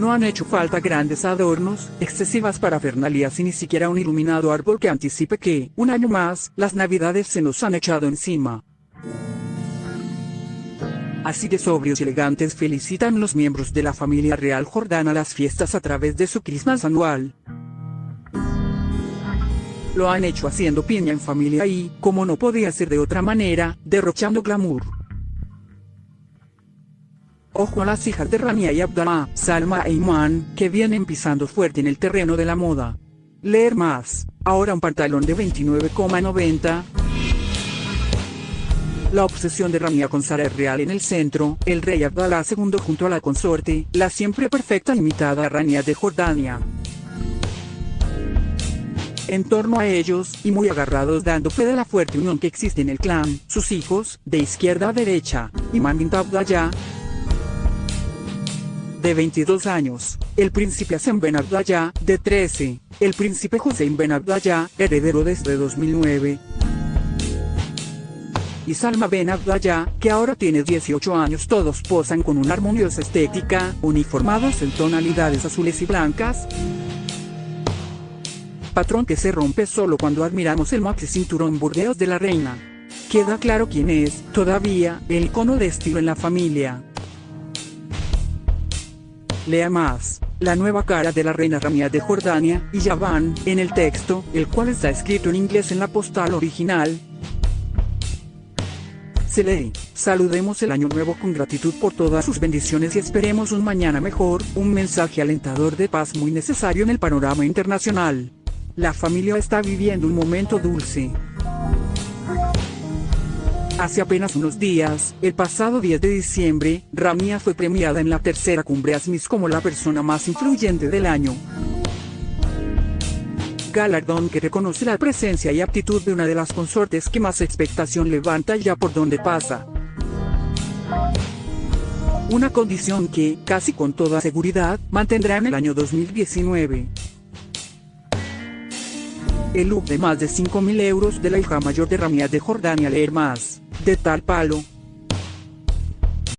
No han hecho falta grandes adornos, excesivas parafernalias y ni siquiera un iluminado árbol que anticipe que, un año más, las navidades se nos han echado encima. Así de sobrios y elegantes felicitan los miembros de la familia real jordana las fiestas a través de su Christmas anual. Lo han hecho haciendo piña en familia y, como no podía ser de otra manera, derrochando glamour. Ojo a las hijas de Rania y Abdallah, Salma e Iman, que vienen pisando fuerte en el terreno de la moda. Leer más. Ahora un pantalón de 29,90. La obsesión de Ramia con Sara es real en el centro, el rey Abdallah II junto a la consorte, la siempre perfecta imitada Rania de Jordania. En torno a ellos, y muy agarrados dando fe de la fuerte unión que existe en el clan, sus hijos, de izquierda a derecha, Imam Abdallah, de 22 años, el príncipe Hassan Ben Abdallah, de 13, el príncipe Hussein Ben Abdallah, heredero desde 2009, y Salma Ben Abdallah, que ahora tiene 18 años todos posan con una armoniosa estética, uniformados en tonalidades azules y blancas, patrón que se rompe solo cuando admiramos el maxi cinturón burdeos de la reina. Queda claro quién es, todavía, el icono de estilo en la familia. Lea más. La nueva cara de la reina Ramia de Jordania, y Yavan, en el texto, el cual está escrito en inglés en la postal original. Se lee, saludemos el año nuevo con gratitud por todas sus bendiciones y esperemos un mañana mejor, un mensaje alentador de paz muy necesario en el panorama internacional. La familia está viviendo un momento dulce. Hace apenas unos días, el pasado 10 de diciembre, Ramia fue premiada en la tercera cumbre ASMIS como la persona más influyente del año. Galardón que reconoce la presencia y aptitud de una de las consortes que más expectación levanta ya por donde pasa. Una condición que, casi con toda seguridad, mantendrá en el año 2019. El look de más de 5.000 euros de la hija mayor de Ramia de Jordania leer más. De tal palo,